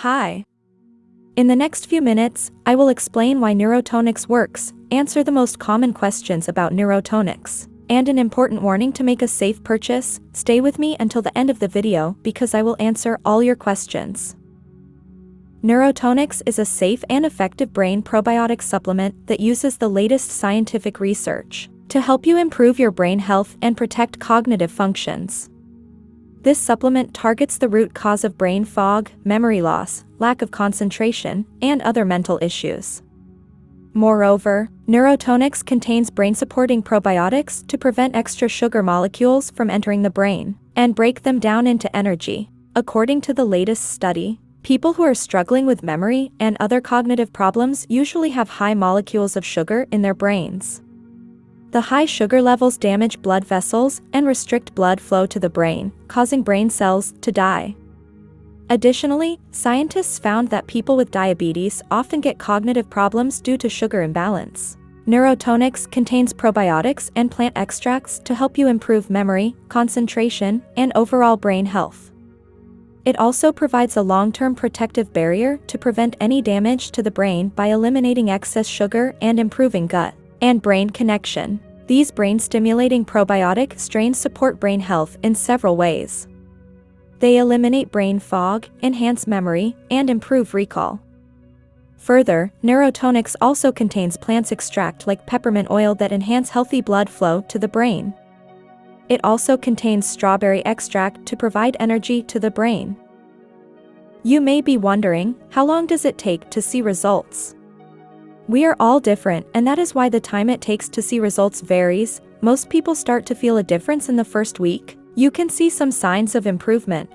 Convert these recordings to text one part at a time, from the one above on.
Hi. In the next few minutes, I will explain why NeuroTonix works, answer the most common questions about NeuroTonix, and an important warning to make a safe purchase, stay with me until the end of the video because I will answer all your questions. NeuroTonix is a safe and effective brain probiotic supplement that uses the latest scientific research to help you improve your brain health and protect cognitive functions. This supplement targets the root cause of brain fog, memory loss, lack of concentration, and other mental issues. Moreover, NeuroTonix contains brain-supporting probiotics to prevent extra sugar molecules from entering the brain and break them down into energy. According to the latest study, people who are struggling with memory and other cognitive problems usually have high molecules of sugar in their brains. The high sugar levels damage blood vessels and restrict blood flow to the brain, causing brain cells to die. Additionally, scientists found that people with diabetes often get cognitive problems due to sugar imbalance. NeuroTonix contains probiotics and plant extracts to help you improve memory, concentration, and overall brain health. It also provides a long-term protective barrier to prevent any damage to the brain by eliminating excess sugar and improving gut and brain connection. These brain-stimulating probiotic strains support brain health in several ways. They eliminate brain fog, enhance memory, and improve recall. Further, NeuroTonix also contains plants extract like peppermint oil that enhance healthy blood flow to the brain. It also contains strawberry extract to provide energy to the brain. You may be wondering, how long does it take to see results? We are all different and that is why the time it takes to see results varies, most people start to feel a difference in the first week, you can see some signs of improvement.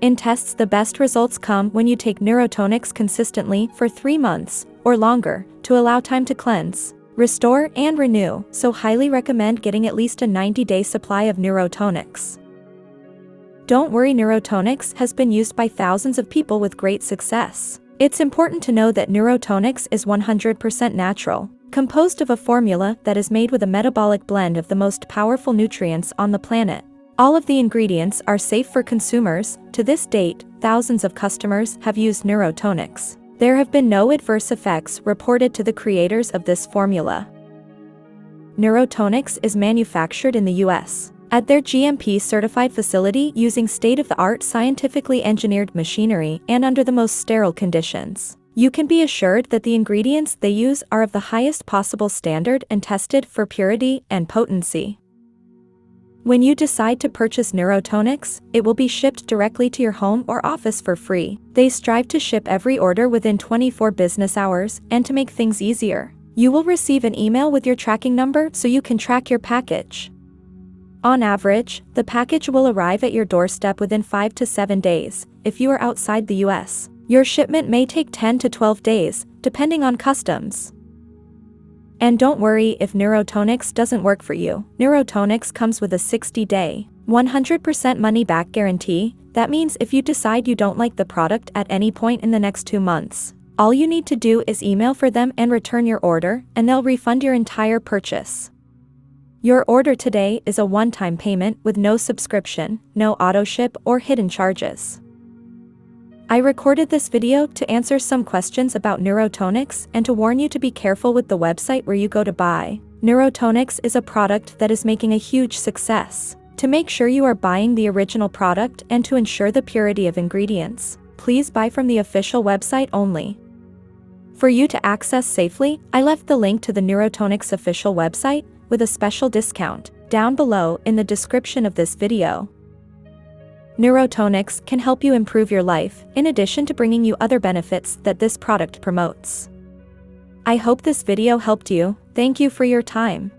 In tests the best results come when you take NeuroTonix consistently for 3 months, or longer, to allow time to cleanse, restore and renew, so highly recommend getting at least a 90-day supply of NeuroTonix. Don't worry NeuroTonix has been used by thousands of people with great success. It's important to know that NeuroTonix is 100% natural, composed of a formula that is made with a metabolic blend of the most powerful nutrients on the planet. All of the ingredients are safe for consumers, to this date, thousands of customers have used NeuroTonix. There have been no adverse effects reported to the creators of this formula. NeuroTonix is manufactured in the US at their GMP-certified facility using state-of-the-art scientifically engineered machinery and under the most sterile conditions. You can be assured that the ingredients they use are of the highest possible standard and tested for purity and potency. When you decide to purchase NeuroTonix, it will be shipped directly to your home or office for free. They strive to ship every order within 24 business hours and to make things easier. You will receive an email with your tracking number so you can track your package. On average, the package will arrive at your doorstep within 5 to 7 days, if you are outside the US. Your shipment may take 10 to 12 days, depending on customs. And don't worry if NeuroTonix doesn't work for you. NeuroTonix comes with a 60-day, 100% money-back guarantee, that means if you decide you don't like the product at any point in the next two months, all you need to do is email for them and return your order, and they'll refund your entire purchase. Your order today is a one-time payment with no subscription, no auto-ship or hidden charges. I recorded this video to answer some questions about NeuroTonix and to warn you to be careful with the website where you go to buy. NeuroTonix is a product that is making a huge success. To make sure you are buying the original product and to ensure the purity of ingredients, please buy from the official website only. For you to access safely, I left the link to the NeuroTonix official website with a special discount, down below in the description of this video. NeuroTonix can help you improve your life, in addition to bringing you other benefits that this product promotes. I hope this video helped you, thank you for your time.